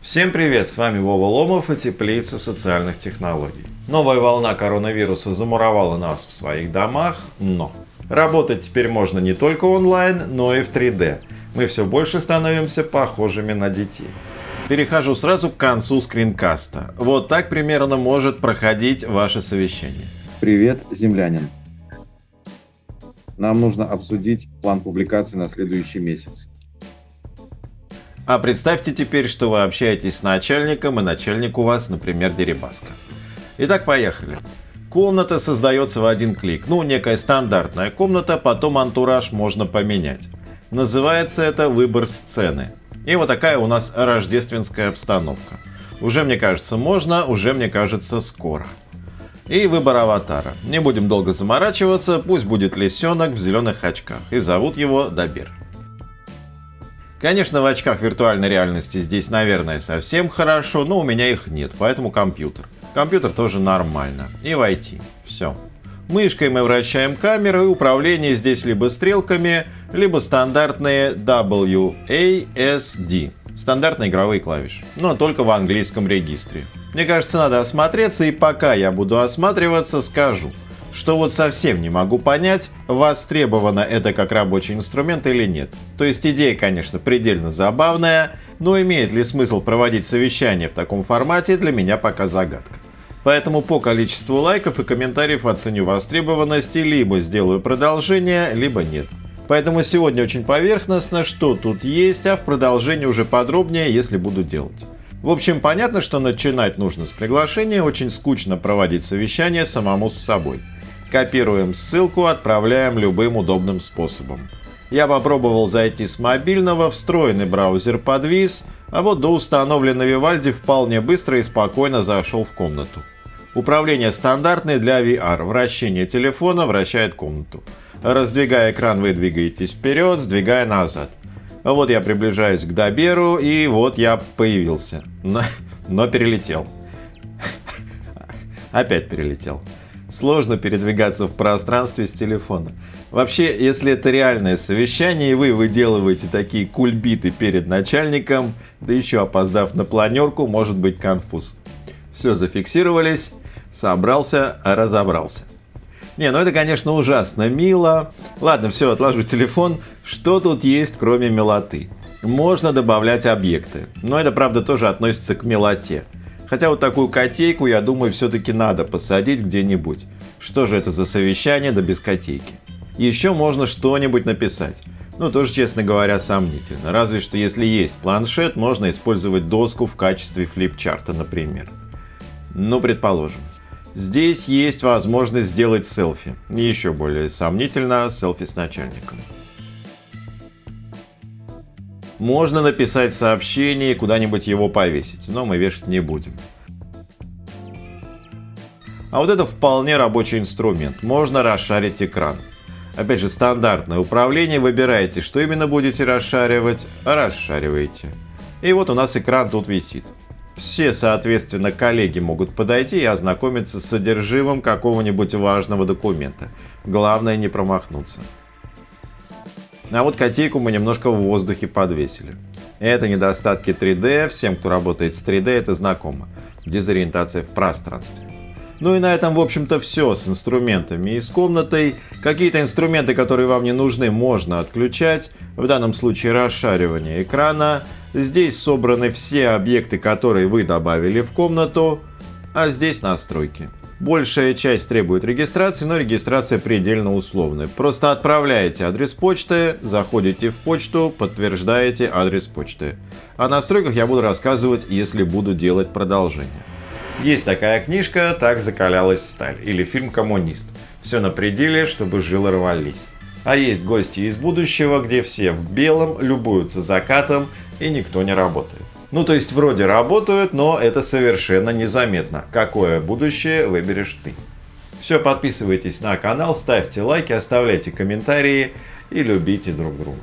Всем привет, с вами Вова Ломов и Теплица социальных технологий. Новая волна коронавируса замуровала нас в своих домах, но работать теперь можно не только онлайн, но и в 3D. Мы все больше становимся похожими на детей. Перехожу сразу к концу скринкаста. Вот так примерно может проходить ваше совещание. Привет, землянин. Нам нужно обсудить план публикации на следующий месяц. А представьте теперь, что вы общаетесь с начальником, и начальник у вас, например, Дерибаска. Итак, поехали. Комната создается в один клик. Ну, некая стандартная комната, потом антураж можно поменять. Называется это выбор сцены. И вот такая у нас рождественская обстановка. Уже мне кажется можно, уже мне кажется скоро. И выбор аватара. Не будем долго заморачиваться, пусть будет лисенок в зеленых очках. И зовут его Добер. Конечно, в очках виртуальной реальности здесь, наверное, совсем хорошо, но у меня их нет, поэтому компьютер. Компьютер тоже нормально. И войти. Все. Мышкой мы вращаем камеру, и управление здесь либо стрелками, либо стандартные WASD. Стандартные игровые клавиши, но только в английском регистре. Мне кажется, надо осмотреться, и пока я буду осматриваться, скажу – что вот совсем не могу понять, востребовано это как рабочий инструмент или нет. То есть идея, конечно, предельно забавная, но имеет ли смысл проводить совещание в таком формате, для меня пока загадка. Поэтому по количеству лайков и комментариев оценю востребованность и либо сделаю продолжение, либо нет. Поэтому сегодня очень поверхностно, что тут есть, а в продолжении уже подробнее, если буду делать. В общем, понятно, что начинать нужно с приглашения, очень скучно проводить совещание самому с собой. Копируем ссылку, отправляем любым удобным способом. Я попробовал зайти с мобильного, встроенный браузер подвис, а вот до установленной Vivaldi вполне быстро и спокойно зашел в комнату. Управление стандартное для VR. Вращение телефона вращает комнату. Раздвигая экран, вы двигаетесь вперед, сдвигая назад. Вот я приближаюсь к Доберу, и вот я появился. Но, но перелетел. Опять перелетел. Сложно передвигаться в пространстве с телефона. Вообще, если это реальное совещание, и вы выделываете такие кульбиты перед начальником, да еще опоздав на планерку, может быть конфуз. Все, зафиксировались, собрался, разобрался. Не, ну это, конечно, ужасно мило. Ладно, все, отложу телефон. Что тут есть, кроме милоты? Можно добавлять объекты, но это, правда, тоже относится к милоте. Хотя вот такую котейку, я думаю, все-таки надо посадить где-нибудь. Что же это за совещание да без котейки? Еще можно что-нибудь написать. Ну, тоже, честно говоря, сомнительно. Разве что если есть планшет, можно использовать доску в качестве флипчарта, например. Ну, предположим. Здесь есть возможность сделать селфи. Еще более сомнительно, селфи с начальником. Можно написать сообщение и куда-нибудь его повесить, но мы вешать не будем. А вот это вполне рабочий инструмент. Можно расшарить экран. Опять же, стандартное управление. Выбираете, что именно будете расшаривать, расшариваете. И вот у нас экран тут висит. Все, соответственно, коллеги могут подойти и ознакомиться с содержимым какого-нибудь важного документа. Главное не промахнуться. А вот котейку мы немножко в воздухе подвесили. Это недостатки 3D, всем, кто работает с 3D, это знакомо. Дезориентация в пространстве. Ну и на этом, в общем-то, все с инструментами и с комнатой. Какие-то инструменты, которые вам не нужны, можно отключать. В данном случае расшаривание экрана. Здесь собраны все объекты, которые вы добавили в комнату. А здесь настройки. Большая часть требует регистрации, но регистрация предельно условная. Просто отправляете адрес почты, заходите в почту, подтверждаете адрес почты. О настройках я буду рассказывать, если буду делать продолжение. Есть такая книжка «Так закалялась сталь» или фильм «Коммунист». Все на пределе, чтобы жилы рвались. А есть гости из будущего, где все в белом любуются закатом и никто не работает. Ну, то есть вроде работают, но это совершенно незаметно. Какое будущее выберешь ты? Все, подписывайтесь на канал, ставьте лайки, оставляйте комментарии и любите друг друга.